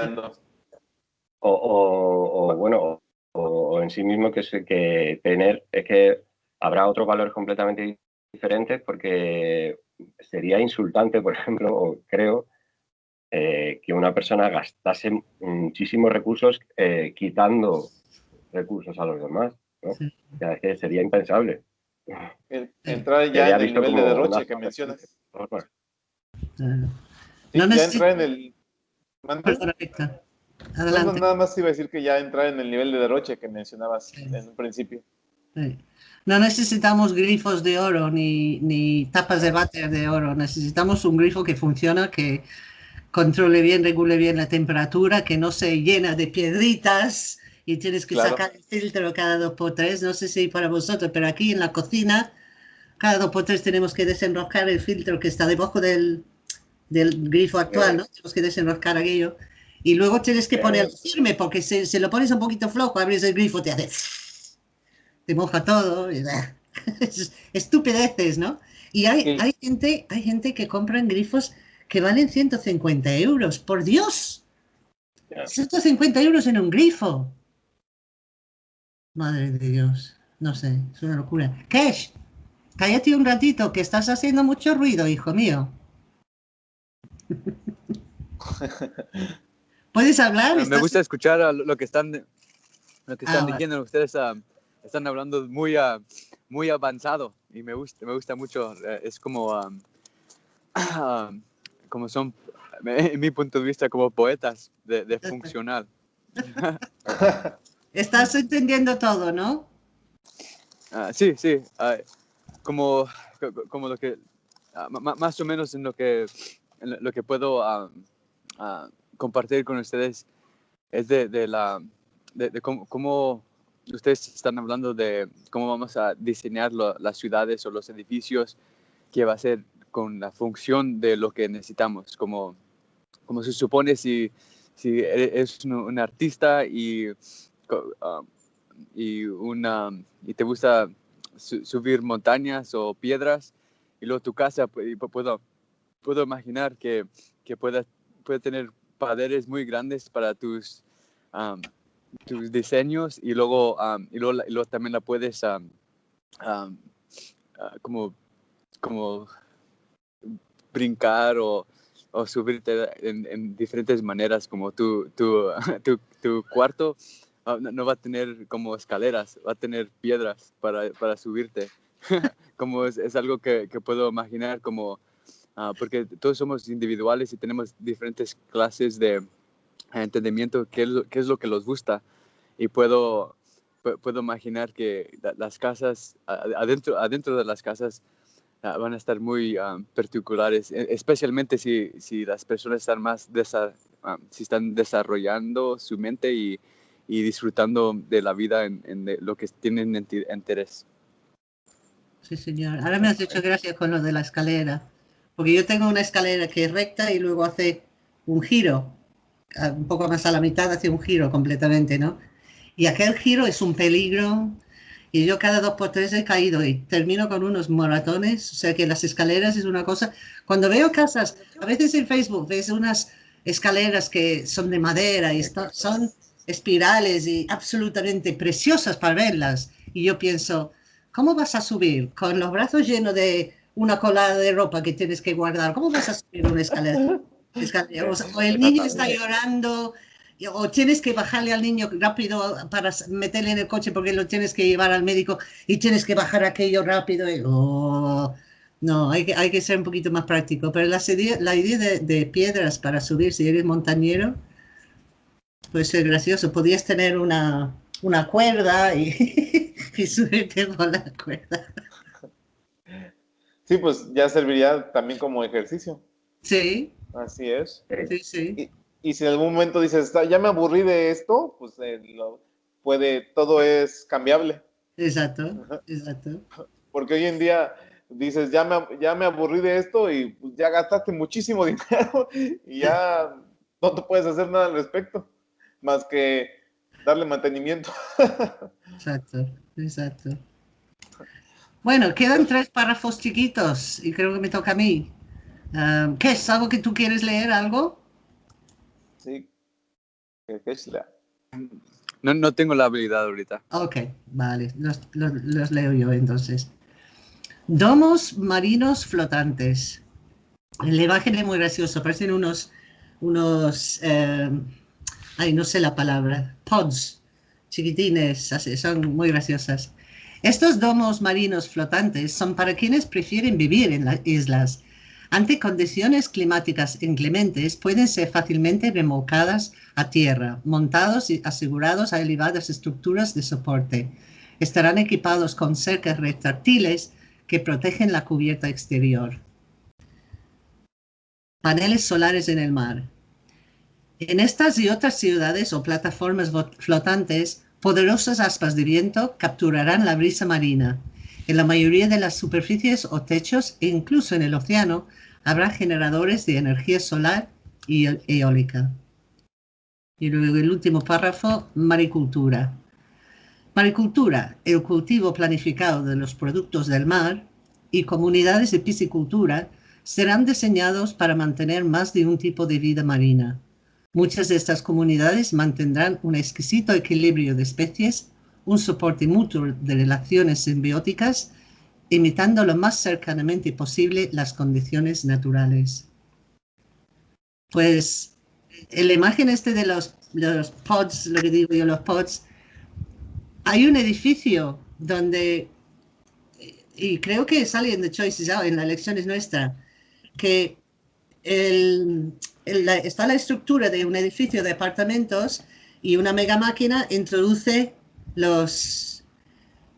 Speaker 2: o, o, o, bueno, o, en sí mismo que, que tener, es que habrá otros valores completamente diferentes porque sería insultante, por [LAUGHS] ejemplo, o creo, eh, que una persona gastase muchísimos recursos eh, quitando recursos a los demás. ¿no? Sí. O sea, es que sería impensable.
Speaker 3: Entrar ya en el nivel de derroche que mencionas. Sí, no ya entra en el... Adelante. No, nada más iba a decir que ya entrar en el nivel de derroche que mencionabas sí. en un principio.
Speaker 1: Sí. No necesitamos grifos de oro ni, ni tapas de váter de oro. Necesitamos un grifo que funciona, que controle bien, regule bien la temperatura, que no se llena de piedritas y tienes que claro. sacar el filtro cada dos por tres. No sé si para vosotros, pero aquí en la cocina, cada dos por tres tenemos que desenroscar el filtro que está debajo del, del grifo actual, ¿no? Tenemos que desenroscar aquello y luego tienes que poner firme porque si, si, lo pones un poquito flojo, abres el grifo, te hace... [LAUGHS] te moja todo. [LAUGHS] Estupideces, ¿no? Y hay, sí. hay, gente, hay gente que compran grifos que valen 150 euros. ¡Por Dios! Yeah. 150 euros en un grifo. Madre de Dios. No sé, es una locura. Cash, cállate un ratito, que estás haciendo mucho ruido, hijo mío. [LAUGHS] ¿Puedes hablar?
Speaker 4: Me gusta escuchar lo que están, lo que están ah, diciendo. Vale. Ustedes uh, están hablando muy, uh, muy avanzado y me gusta, me gusta mucho. Uh, es como, [CLEARS THROAT] como son, en mi punto de vista, como poetas de, de funcional. [LAUGHS]
Speaker 1: Estás entendiendo todo, ¿no?
Speaker 4: sí, sí. como, como lo que, más o menos en lo que, en lo que puedo compartir con ustedes es de, de la, de, de cómo, cómo, ustedes están hablando de cómo vamos a diseñar lo, las ciudades o los edificios que va a ser con la función de lo que necesitamos, como, como se supone si, si eres un, un artista y, um, y, una, y te gusta su, subir montañas o piedras y luego tu casa, puedo, puedo imaginar que, que pueda, puede tener paderes muy grandes para tus, tus diseños y luego, y luego, también la puedes uh, como, como brincar o, o subirte en, en, diferentes maneras, como tu, tu, [LAUGHS] tu, tu cuarto uh, no va a tener como escaleras, va a tener piedras para, para subirte. [LAUGHS] como es, es algo que, puedo imaginar como uh, porque todos somos individuales y tenemos diferentes clases de entendimiento, qué es lo, qué es lo que nos gusta. Y puedo, puedo imaginar que las casas, adentro, adentro de las casas, ah, van a estar muy ah, particulares, e, especialmente si, si, las personas están más ah, si están desarrollando su mente y, y, disfrutando de la vida en, lo que tienen interés.
Speaker 1: Sí, señor. Ahora me has hecho gracias con lo de la escalera, porque yo tengo una escalera que es recta y luego hace un giro, un poco más a la mitad hace un giro completamente, ¿no? y aquel giro es un peligro. Y yo cada dos por tres he caído y termino con unos moratones. O sea que las escaleras es una cosa. Cuando veo casas, a veces en Facebook ves unas escaleras que son de madera y son espirales y absolutamente preciosas para verlas. Y yo pienso, ¿cómo vas a subir con los brazos llenos de una colada de ropa que tienes que guardar? ¿Cómo vas a subir una escalera? [LAUGHS] o el niño está llorando o tienes que bajarle al niño rápido para meterle en el coche porque lo tienes que llevar al médico y tienes que bajar aquello rápido. Oh, no, hay que, hay que ser un poquito más práctico. Pero la, la idea de, piedras para subir, si eres montañero, puede ser gracioso. Podías tener una, una cuerda y, [LAUGHS] y subirte con la cuerda.
Speaker 3: Sí, pues ya serviría también como ejercicio.
Speaker 1: Sí.
Speaker 3: Así es.
Speaker 1: Sí, sí
Speaker 3: y si en algún momento dices, ya me aburrí de esto, pues eh, puede, todo es cambiable.
Speaker 1: Exacto, exacto.
Speaker 3: Porque hoy en día dices, ya me, ya me aburrí de esto y pues, ya gastaste muchísimo [LAUGHS] dinero y ya no te puedes hacer nada al respecto, más que darle mantenimiento. [LAUGHS]
Speaker 1: exacto, exacto. Bueno, quedan tres párrafos chiquitos y creo que me toca a mí. Ah, ¿Qué es? ¿Algo que tú quieres leer? ¿Algo?
Speaker 3: Sí.
Speaker 4: No, no tengo la habilidad ahorita.
Speaker 1: Ok, vale, los, leo yo entonces. Domos marinos flotantes. La imagen es muy gracioso, parecen unos, unos, eh, ay, no sé la palabra, pods, chiquitines, así, son muy graciosas. Estos domos marinos flotantes son para quienes prefieren vivir en las islas ante condiciones climáticas inclementes, pueden ser fácilmente remolcadas a tierra, montados y asegurados a elevadas estructuras de soporte. Estarán equipados con cercas retráctiles que protegen la cubierta exterior. Paneles solares en el mar. En estas y otras ciudades o plataformas flotantes, poderosas aspas de viento capturarán la brisa marina. En la mayoría de las superficies o techos, e incluso en el océano, habrá generadores de energía solar y eólica. Y luego el último párrafo, maricultura. Maricultura, el cultivo planificado de los productos del mar y comunidades de piscicultura serán diseñados para mantener más de un tipo de vida marina. Muchas de estas comunidades mantendrán un exquisito equilibrio de especies, un soporte mutuo de relaciones simbióticas imitando lo más cercanamente posible las condiciones naturales. Pues en la imagen este de los, los pods, lo que digo yo, los pods, hay un edificio donde, y creo que sale en The Choices en la elección es nuestra, que está la estructura de un edificio de apartamentos y una mega máquina introduce los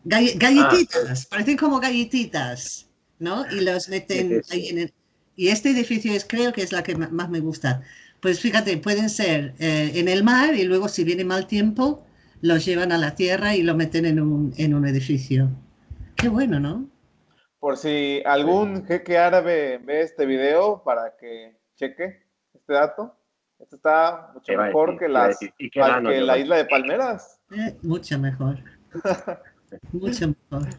Speaker 1: galletitas, ah, parecen como galletitas, ¿no? Y los meten ahí en el... Y este edificio es, creo que es la que más me gusta. Pues fíjate, pueden ser eh, en el mar y luego si viene mal tiempo, los llevan a la tierra y lo meten en un, en un edificio. Qué bueno, ¿no?
Speaker 3: Por si algún jeque árabe ve este video para que cheque este dato. Esto está mucho mejor que, las, que la isla de Palmeras.
Speaker 1: Eh, mucho mejor. [LAUGHS] Mucho mejor.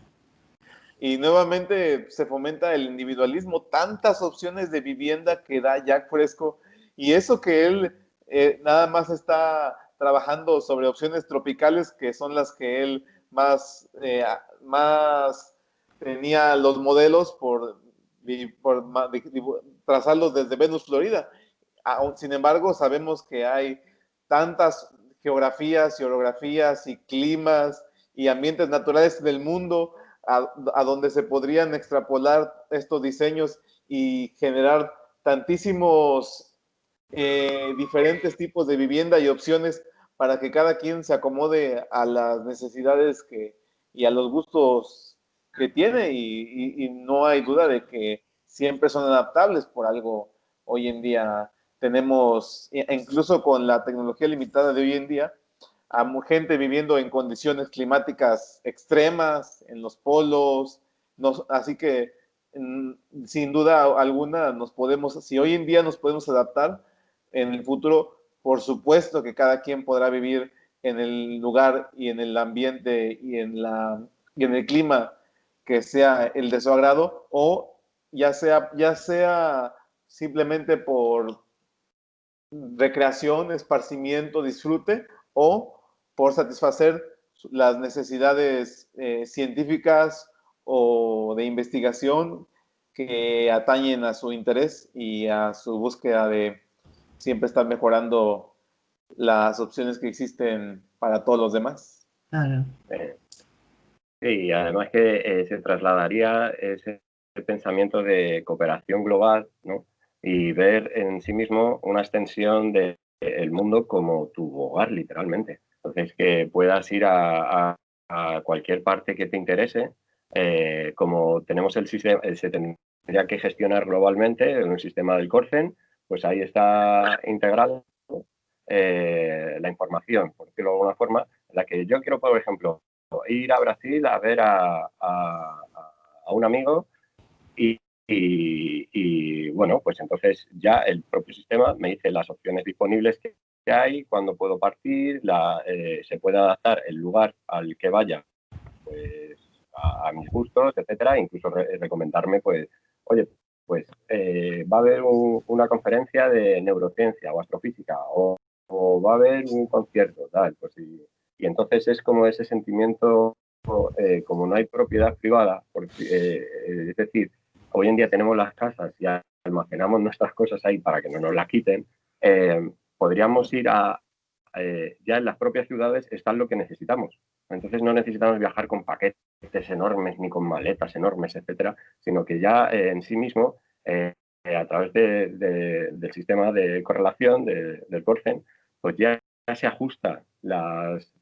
Speaker 3: Y nuevamente se fomenta el individualismo, tantas opciones de vivienda que da Jack Fresco, y eso que él eh, nada más está trabajando sobre opciones tropicales, que son las que él más, eh, más tenía los modelos por, trazarlos desde Venus, Florida. Sin embargo, sabemos que hay tantas geografías y orografías y climas y ambientes naturales del mundo a, donde se podrían extrapolar estos diseños y generar tantísimos eh, diferentes tipos de vivienda y opciones para que cada quien se acomode a las necesidades que, y a los gustos que tiene y, no hay duda de que siempre son adaptables. Por algo hoy en día tenemos, e incluso con la tecnología limitada de hoy en día, a gente viviendo en condiciones climáticas extremas, en los polos, así que mm, sin duda alguna nos podemos, si hoy en día nos podemos adaptar, en el futuro, por supuesto que cada quien podrá vivir en el lugar y en el ambiente y en, la, y en el clima que sea el de su agrado o ya sea, ya sea simplemente por recreación, esparcimiento, disfrute o por satisfacer las necesidades eh, científicas o de investigación que atañen a su interés y a su búsqueda de siempre estar mejorando las opciones que existen para todos los demás. Claro.
Speaker 2: Sí, además que eh, se trasladaría ese pensamiento de cooperación global, ¿no? Y ver en sí mismo una extensión del mundo como tu hogar, literalmente. Entonces, que puedas ir a, cualquier parte que te interese, eh, como tenemos el sistema, eh, se tendría que gestionar globalmente en un sistema del Corcen, pues ahí está integrado eh, la información, por decirlo de alguna forma, la que yo quiero, por ejemplo, ir a Brasil a ver a, un amigo y, bueno, pues entonces ya el propio sistema me dice las opciones disponibles que, hay, cuándo puedo partir, eh, se puede adaptar el lugar al que vaya pues, a, mis gustos, etcétera, incluso recomendarme, pues, oye, pues eh, va a haber una conferencia de neurociencia o astrofísica o, va a haber un concierto, tal, pues y, entonces es como ese sentimiento, eh, como no hay propiedad privada, porque, es decir, hoy en día tenemos las casas y almacenamos nuestras cosas ahí para que no nos las quiten, eh, podríamos ir a, eh, ya en las propias ciudades está lo que necesitamos. Entonces no necesitamos viajar con paquetes enormes ni con maletas enormes, etcétera, sino que ya eh, en sí mismo, a través del sistema de correlación del Corcen, pues ya, se ajusta las,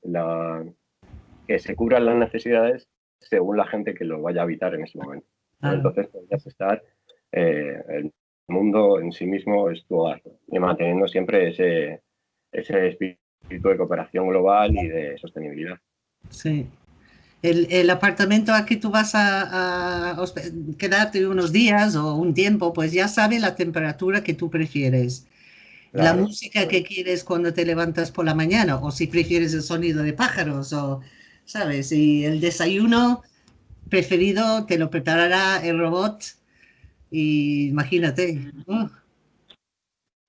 Speaker 2: que se cubran las necesidades según la gente que lo vaya a habitar en ese momento. Entonces podrías estar, eh, el mundo en sí mismo es tu hogar y manteniendo siempre ese, ese espíritu de cooperación global y de sostenibilidad.
Speaker 1: Sí. El, el apartamento aquí tú vas a, a, quedarte unos días o un tiempo, pues ya sabe la temperatura que tú prefieres. La música que quieres cuando te levantas por la mañana, o si prefieres el sonido de pájaros, o, ¿sabes? Y el desayuno, preferido te lo preparará el robot y imagínate. Uh.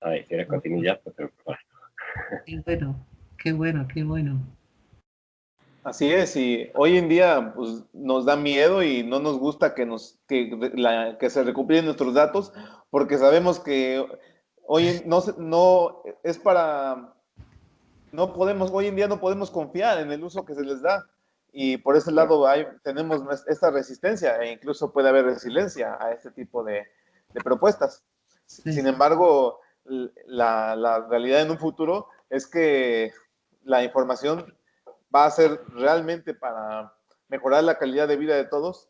Speaker 2: Ay, si eres continuidad, pues
Speaker 1: Qué bueno, qué bueno, qué bueno.
Speaker 3: Así es, y hoy en día pues, nos da miedo y no nos gusta que, nos, que, la, que se recuperen nuestros datos porque sabemos que hoy no, no es para, no podemos, hoy en día no podemos confiar en el uso que se les da. Y por ese lado hay, tenemos esta resistencia e incluso puede haber resiliencia a este tipo de, propuestas. Sin embargo, la, la, realidad en un futuro es que la información va a ser realmente para mejorar la calidad de vida de todos,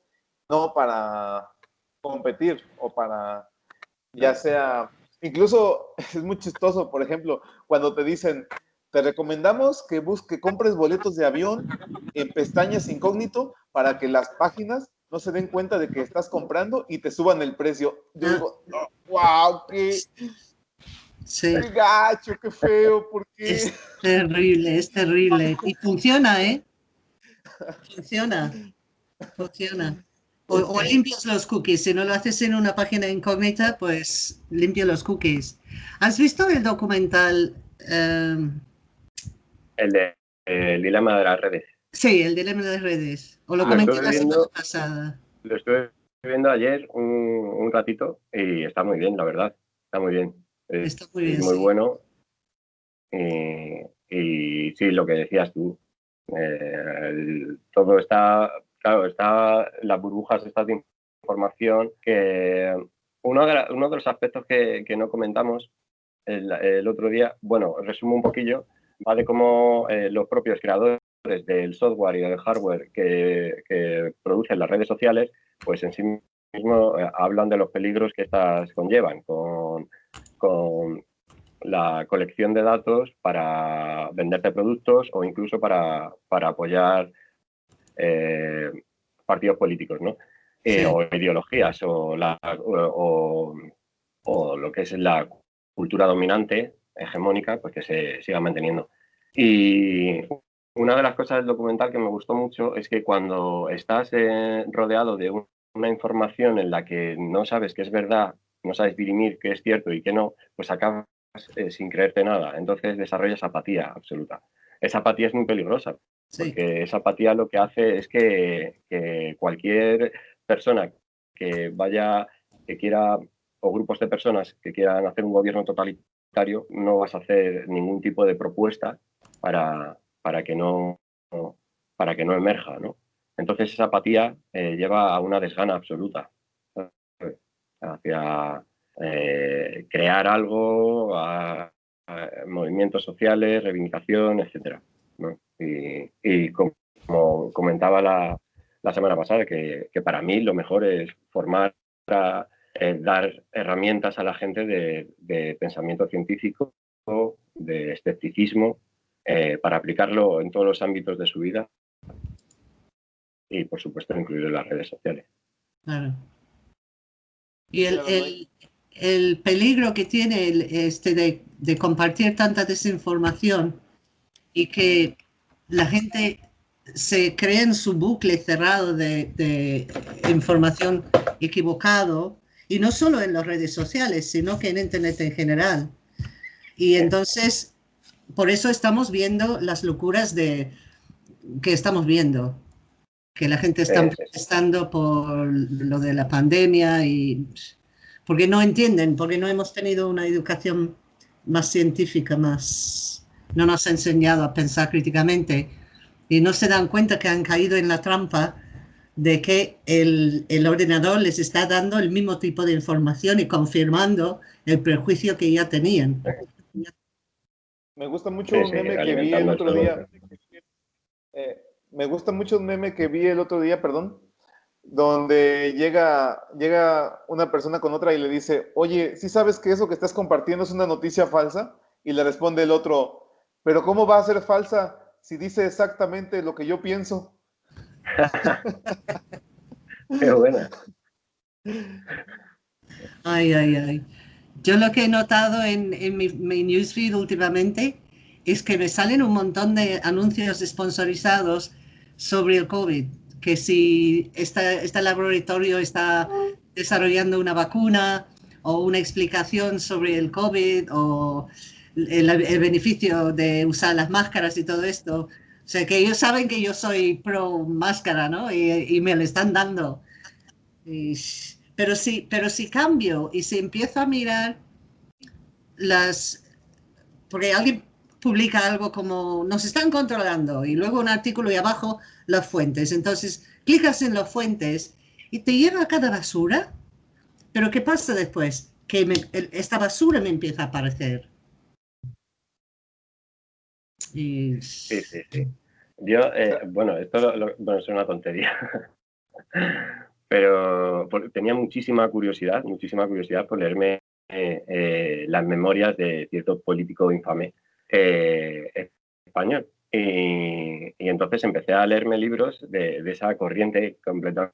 Speaker 3: no para competir o para, ya sea, incluso [LAUGHS] es muy chistoso, por ejemplo, cuando te dicen, te recomendamos que busque, compres boletos de avión en pestañas incógnito para que las páginas no se den cuenta de que estás comprando y te suban el precio. Yo digo, wow, qué, sí. gacho, qué feo, ¿por qué?
Speaker 1: Es terrible, es terrible. [LAUGHS] Y funciona, ¿eh? Funciona, funciona. O, limpias los cookies. Si no lo haces en una página incógnita, pues limpia los cookies. ¿Has visto el documental em,
Speaker 2: el de el dilema de las redes.
Speaker 1: Sí, el dilema de las redes. O lo ah, comenté la semana pasada.
Speaker 2: Lo estuve viendo ayer un, un, ratito y está muy bien, la verdad. Está muy bien. está muy bien. muy bueno. Y, sí, lo que decías tú. Eh, todo está, claro, está las burbujas estas de información que uno de, los aspectos que, no comentamos el, el, otro día, bueno, resumo un poquillo, va de cómo eh, los propios creadores del software y del hardware que, producen las redes sociales, pues en sí mismo eh, hablan de los peligros que estas conllevan con, la colección de datos para venderte productos o incluso para, apoyar eh, partidos políticos, ¿no? o ideologías o, la, o lo que es la cultura dominante, hegemónica, pues que se siga manteniendo. Y una de las cosas del documental que me gustó mucho es que cuando estás eh, rodeado de una información en la que no sabes qué es verdad, no sabes dirimir qué es cierto y qué no, pues acabas eh, sin creerte nada. Entonces desarrollas apatía absoluta. Esa apatía es muy peligrosa, porque esa apatía lo que hace es que, cualquier persona que vaya, que quiera o grupos de personas que quieran hacer un gobierno totalitario, no vas a hacer ningún tipo de propuesta para, para, que, no, para que no emerja. ¿no? Entonces esa apatía eh, lleva a una desgana absoluta hacia eh, crear algo, movimientos sociales, reivindicación, Y, como comentaba la, la semana pasada, que, que, para mí lo mejor es formar a, eh, dar herramientas a la gente de, pensamiento científico, de escepticismo, eh, para aplicarlo en todos los ámbitos de su vida y, por supuesto, incluir las redes sociales. Claro.
Speaker 1: Y el, peligro que tiene este de, compartir tanta desinformación y que la gente se cree en su bucle cerrado de, de información equivocado y no solo en las redes sociales, sino que en Internet en general. Y entonces, por eso estamos viendo las locuras de que estamos viendo, que la gente está protestando por lo de la pandemia y porque no entienden, porque no hemos tenido una educación más científica, más no nos ha enseñado a pensar críticamente y no se dan cuenta que han caído en la trampa de que el, ordenador les está dando el mismo tipo de información y confirmando el prejuicio que ya tenían.
Speaker 3: Me gusta mucho un meme que vi el otro día. Eh, me gusta mucho un meme que vi el otro día, perdón, donde llega, llega una persona con otra y le dice, oye, ¿sí sabes que eso que estás compartiendo es una noticia falsa? Y le responde el otro, pero ¿cómo va a ser falsa si dice exactamente lo que yo pienso? [LAUGHS]
Speaker 2: Qué buena.
Speaker 1: Ay, ay, ay. Yo lo que he notado en, mi, newsfeed últimamente es que me salen un montón de anuncios sponsorizados sobre el COVID, que si este laboratorio está desarrollando una vacuna o una explicación sobre el COVID o el beneficio de usar las máscaras y todo esto, o sea, que ellos saben que yo soy pro máscara, ¿no? Y, me lo están dando. pero, sí, pero si cambio y si empiezo a mirar las... Porque alguien publica algo como nos están controlando y luego un artículo y abajo las fuentes. Entonces, clicas en las fuentes y te lleva a cada basura. Pero ¿qué pasa después? Que esta basura me empieza a aparecer.
Speaker 2: Sí, sí, sí. Yo, eh, bueno, esto bueno, es una tontería, [LAUGHS] pero tenía muchísima curiosidad, muchísima curiosidad por leerme eh, eh, las memorias de cierto político infame español. Y, entonces empecé a leerme libros de, de, esa corriente completamente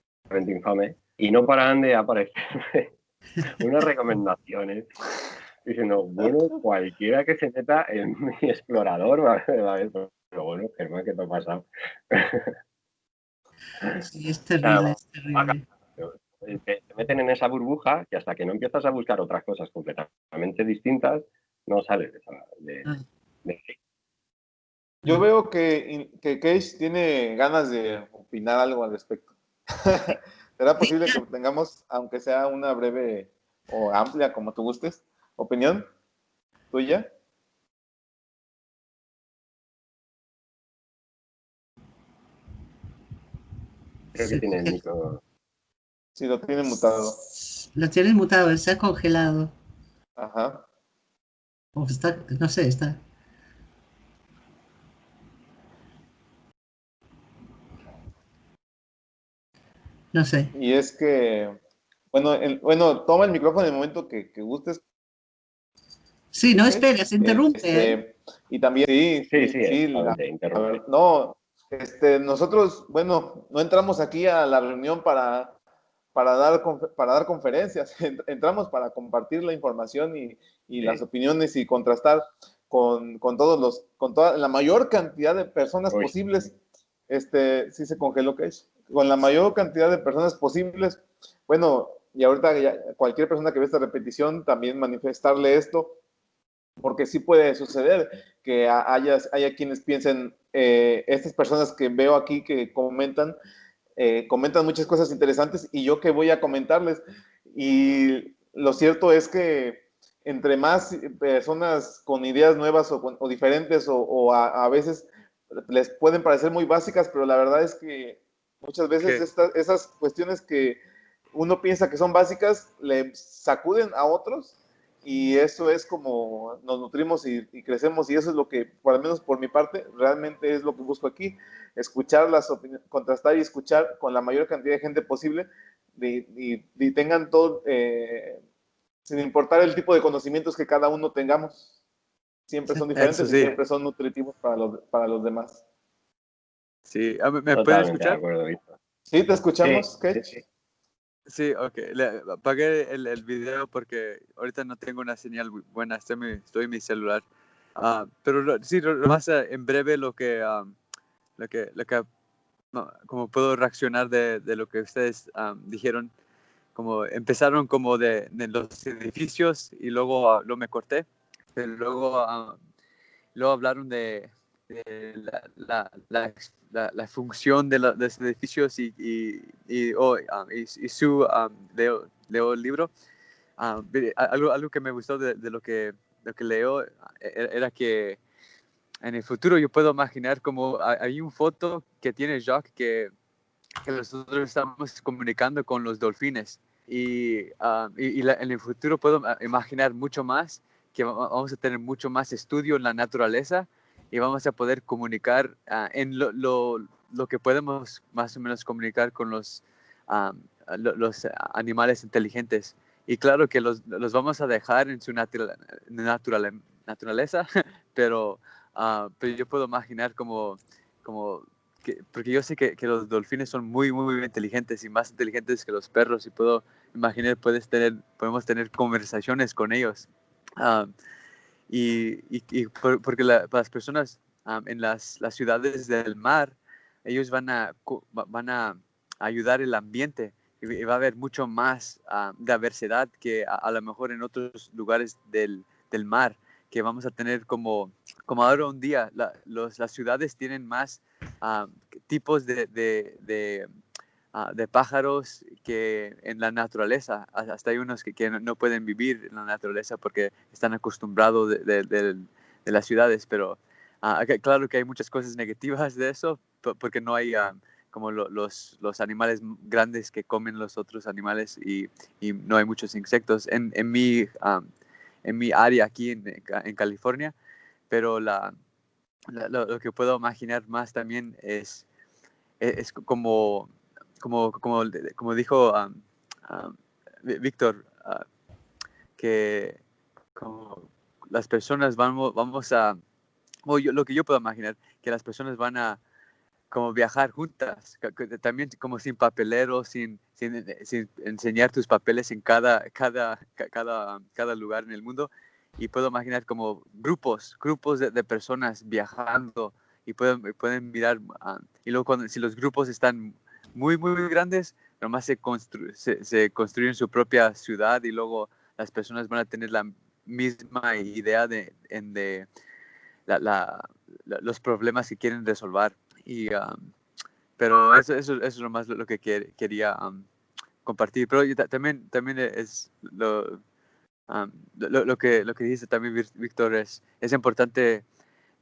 Speaker 2: infame y no paraban de aparecerme [LAUGHS] unas [LAUGHS] recomendaciones diciendo, bueno, cualquiera que se meta en [LAUGHS] mi explorador va, a ver, pero bueno, Germán, ¿qué te ha pasado?
Speaker 1: Sí, es terrible, es terrible.
Speaker 2: Te, meten en esa burbuja que hasta que no empiezas a buscar otras cosas completamente distintas, no sales de, esa, de, ah.
Speaker 3: Yo veo que, que Cage tiene ganas de opinar algo al respecto. [LAUGHS] ¿Será posible que tengamos, aunque sea una breve o amplia, como tú gustes, ¿Opinión tuya?
Speaker 2: Creo que tiene el micro.
Speaker 3: Sí, lo tiene mutado.
Speaker 1: Lo tiene mutado, se ha congelado.
Speaker 3: Ajá.
Speaker 1: O está, no sé, está. No sé.
Speaker 3: Y es que, bueno, el, bueno, toma el micrófono en el momento que, que gustes,
Speaker 1: Sí, no esperes, interrumpe.
Speaker 3: Este,
Speaker 1: ¿eh?
Speaker 3: y también, sí,
Speaker 2: Sí,
Speaker 3: sí,
Speaker 2: sí,
Speaker 3: la-
Speaker 2: interrumpe.
Speaker 3: no, este, nosotros, bueno, no entramos aquí a la reunión para, para, dar, para dar conferencias, [LAUGHS] Ent- entramos para compartir la información y, y
Speaker 2: Sí.
Speaker 3: las opiniones y contrastar con, con todos los, con toda la mayor cantidad de personas
Speaker 2: Uy.
Speaker 3: posibles. Este, sí se congeló, que Con la mayor cantidad de personas posibles. Bueno, y ahorita ya cualquier persona que ve esta repetición también manifestarle esto, porque sí puede suceder que ha- haya, haya quienes piensen, eh, estas personas que veo aquí que comentan, eh, comentan muchas cosas interesantes y yo que voy a comentarles. Y lo cierto es que entre más personas con ideas nuevas o, diferentes o, o a, a veces les pueden parecer muy básicas, pero la verdad es que muchas veces estas- esas cuestiones que uno piensa que son básicas le sacuden a otros y eso es como nos nutrimos y, y crecemos y eso es lo que, por lo menos por mi parte, realmente es lo que busco aquí, escuchar las opiniones, contrastar y escuchar con la mayor cantidad de gente posible y, y- y tengan todo, eh, sin importar el tipo de conocimientos que cada uno tengamos, siempre son diferentes y siempre son nutritivos para los, para los demás.
Speaker 4: Sí, ¿me, me pueden
Speaker 2: Totalmente de
Speaker 4: escuchar?
Speaker 2: acuerdo.
Speaker 3: ¿Sí? ¿Te escuchamos,
Speaker 2: Sí,
Speaker 3: Ketch?
Speaker 2: sí, sí.
Speaker 4: Ok. Le, apagué el, video porque ahorita no tengo una señal bu- buena. Estoy, mi- en mi celular. Ah, pero lo- sí, lo, lo más ah, en breve lo que, ah, lo que, lo que como puedo reaccionar de, lo que ustedes ah, dijeron. Como empezaron como de, los edificios y luego, ah, luego me corté. Pero luego, luego hablaron de, de la, la, la, la- la función de, los edificios y, y, y, oh, um, y- y su, um, leo, leo el libro. Um, algo, algo que me gustó de, de lo, que, lo que leo eh, era, que en el futuro yo puedo imaginar como hay, una foto que tiene Jacques que, que nosotros estamos comunicando con los delfines. Y, y, en el futuro puedo imaginar mucho más, que va- vamos a tener mucho más estudio en la naturaleza y vamos a poder comunicar ah, en lo, lo, lo que podemos más o menos comunicar con los, ah, lo- los animales inteligentes. Y claro que los, los vamos a dejar en su natura- natural- naturaleza, [LAUGHS] pero, ah, pero yo puedo imaginar como, como que, porque yo sé que, que los delfines son muy, muy, inteligentes y más inteligentes que los perros y puedo imaginar, puedes tener, podemos tener conversaciones con ellos. Y, y- y por- porque la- las personas am, en las, las ciudades del mar, ellos van a, van a ayudar el ambiente y, va a haber mucho más ah, diversidad que a, a lo mejor en otros lugares del, del mar, que vamos a tener como, como ahora un día, la- los, las ciudades tienen más ah, tipos de, de, de, ah, de pájaros que en la naturaleza. Ha- Hasta hay unos que, que no- pueden vivir en la naturaleza porque están acostumbrados de, de- del- de las ciudades, pero que- claro que hay muchas cosas negativas de eso, po- porque no hay ah, como lo- los, los animales grandes que comen los otros animales y, y no hay muchos insectos en, en, mi, ah, en mi área aquí en, en California, pero la, lo, que puedo imaginar más también es, es, es como, como, como, como dijo um, um, Ví- Víctor, ah, que como las personas vamos, vamos a, lo que yo puedo imaginar, que las personas van a como viajar juntas, también como sin papelero, sin, sin, sin enseñar tus papeles en cada, cada, ca- cada, um, cada lugar en el mundo. Y puedo imaginar como grupos, grupos de, personas viajando y pueden, pueden mirar. ah, y luego cuando, si los grupos están muy, muy, grandes, nomás se, constru- se, construyen su propia ciudad y luego las personas van a tener la misma idea de, de la- los problemas que quieren resolver. Y, um, pero eso, eso, eso es lo más lo, que quer- quería um, compartir. Pero también, también es lo, um, lo, que, lo que dice también Víc- Víctor, es, es importante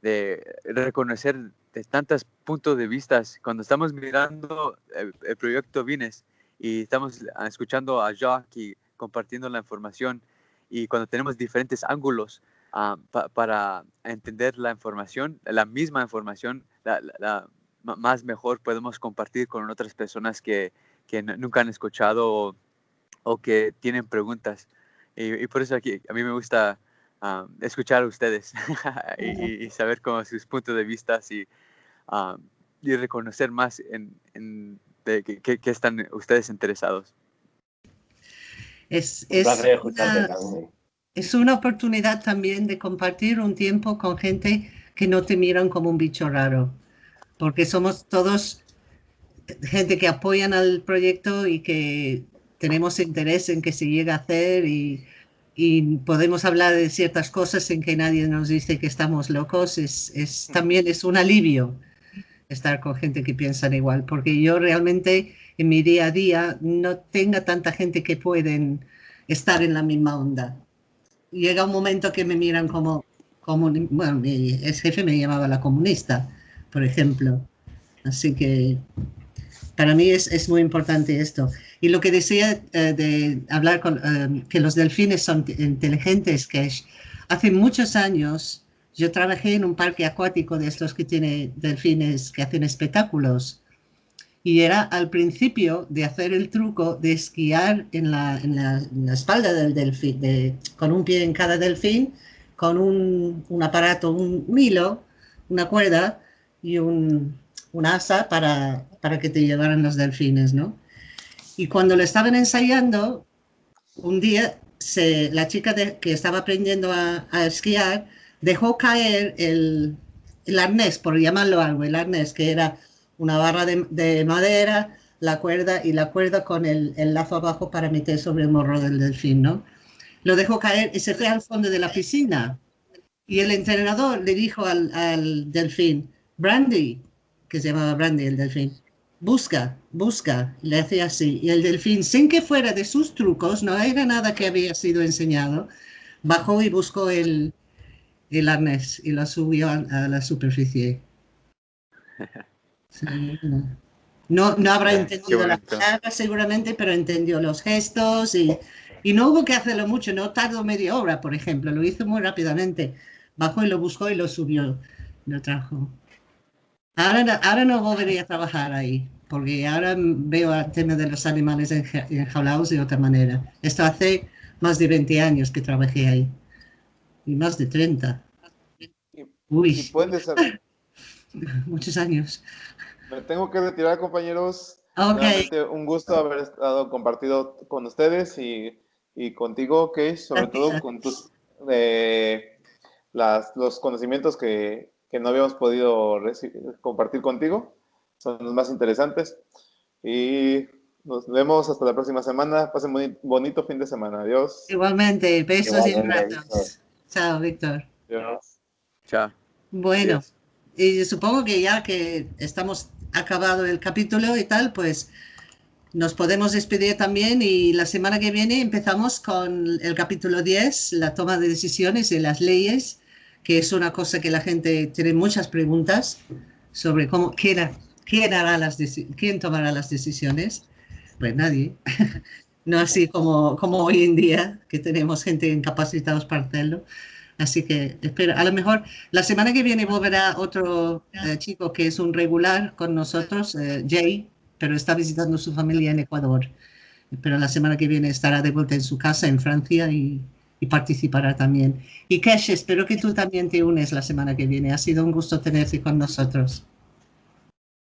Speaker 4: de reconocer de tantos puntos de vista. Cuando estamos mirando el, proyecto Vines y estamos escuchando a Jacques y compartiendo la información, y cuando tenemos diferentes ángulos ah, pa- para entender la información, la misma información, la, más mejor podemos compartir con otras personas que, que nunca han escuchado o, que tienen preguntas. Y, por eso aquí a mí me gusta escuchar a ustedes [LAUGHS] y, saber cómo sus puntos de vista y, y reconocer más en, en de que, están ustedes interesados.
Speaker 1: Es, es, es una oportunidad también de compartir un tiempo con gente que no te miran como un bicho raro, porque somos todos gente que apoyan al proyecto y que tenemos interés en que se llegue a hacer y, podemos hablar de ciertas cosas sin que nadie nos dice que estamos locos. Es, es, también es un alivio estar con gente que piensa igual, porque yo realmente en mi día a día no tenga tanta gente que pueden estar en la misma onda llega un momento que me miran como, como bueno, mi ex jefe me llamaba la comunista, por ejemplo. Así que para mí es, es muy importante esto. Y lo que decía eh, de hablar con eh, que los delfines son inteligentes, que hace muchos años yo trabajé en un parque acuático de estos que tiene delfines que hacen espectáculos y era al principio de hacer el truco de esquiar en la, en la, espalda del delfín, de, con un pie en cada delfín, con un, un aparato, un, hilo, una cuerda y un, un asa para, para, que te llevaran los delfines, ¿no? Y cuando lo estaban ensayando, un día la chica que estaba aprendiendo a, esquiar dejó caer el, el arnés, por llamarlo algo, el arnés que era una barra de, madera, la cuerda y la cuerda con el, lazo abajo para meter sobre el morro del delfín, ¿no? Lo dejó caer y se fue al fondo de la piscina. Y el entrenador le dijo al delfín, Brandy, que se llamaba Brandy el delfín, busca, busca, le hacía así. Y el delfín, sin que fuera de sus trucos, no era nada que había sido enseñado, bajó y buscó el, el arnés y lo subió a, a la superficie. [LAUGHS] no, no habrá entendido la palabra seguramente, pero entendió los gestos y, y, no hubo que hacerlo mucho, no tardó media hora, por ejemplo, lo hizo muy rápidamente. Bajó y lo buscó y lo subió, lo trajo. Ahora, ahora no volvería a trabajar ahí, porque ahora veo el tema de los animales enjaulados de otra manera. Esto hace más de 20 años que trabajé ahí, y más de 30.
Speaker 3: Uy. [LAUGHS]
Speaker 1: Muchos años.
Speaker 3: Me tengo que retirar, compañeros. un gusto haber estado compartido con ustedes y, y contigo, Kate, sobre todo con tus las, los conocimientos que, que no habíamos podido compartir contigo. Son los más interesantes. Y nos vemos hasta la próxima semana. Pasen un bonito fin de semana. Adiós.
Speaker 1: Igualmente, besos y abrazos. Chao, Víctor.
Speaker 4: Chao.
Speaker 1: Bueno, y supongo que ya que estamos acabado el capítulo y tal, pues nos podemos despedir también y la semana que viene empezamos con el capítulo 10, la toma de decisiones y las leyes, que es una cosa que la gente tiene muchas preguntas sobre cómo, quién, quién, hará las, quién tomará las decisiones. Pues nadie. [LAUGHS] no así como, como hoy en día, que tenemos gente incapacitados para hacerlo. Así que espero, a lo mejor la semana que viene volverá otro eh, chico que es un regular con nosotros, eh, Jay, pero está visitando su familia en Ecuador. Pero la semana que viene estará de vuelta en su casa en Francia y, participará también. Y Kesh, espero que tú también te unes la semana que viene. Ha sido un gusto tenerte con nosotros.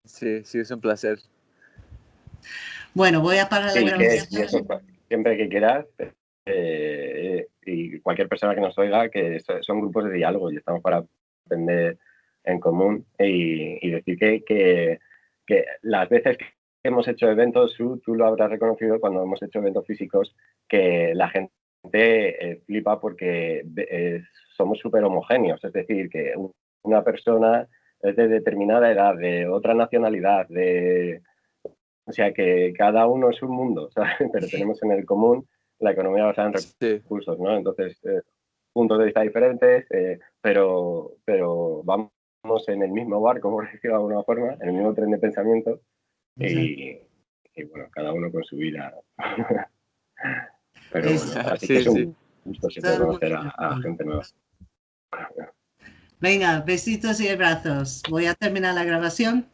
Speaker 4: Sí, sí, es un placer.
Speaker 1: Bueno, voy a parar la grabación.
Speaker 2: Siempre que quieras, eh, y cualquier persona que nos oiga, que son grupos de diálogo y estamos para aprender en común y, decir que, que, las veces que hemos hecho eventos, tú, lo habrás reconocido cuando hemos hecho eventos físicos, que la gente eh, flipa porque eh, somos súper homogéneos, es decir, que una persona es de determinada edad, de otra nacionalidad, de... O sea, que cada uno es un mundo, [LAUGHS] pero tenemos en el común la economía basada en recursos, ¿no? Entonces, eh, puntos de vista diferentes, eh, pero, pero vamos en el mismo barco, [LAUGHS] por decirlo de alguna forma, en el mismo tren de pensamiento y, bueno, cada uno con su vida. [LAUGHS] pero bueno, así que es un gusto siempre conocer a, gente nueva.
Speaker 1: Venga, besitos y abrazos. Voy a terminar la grabación.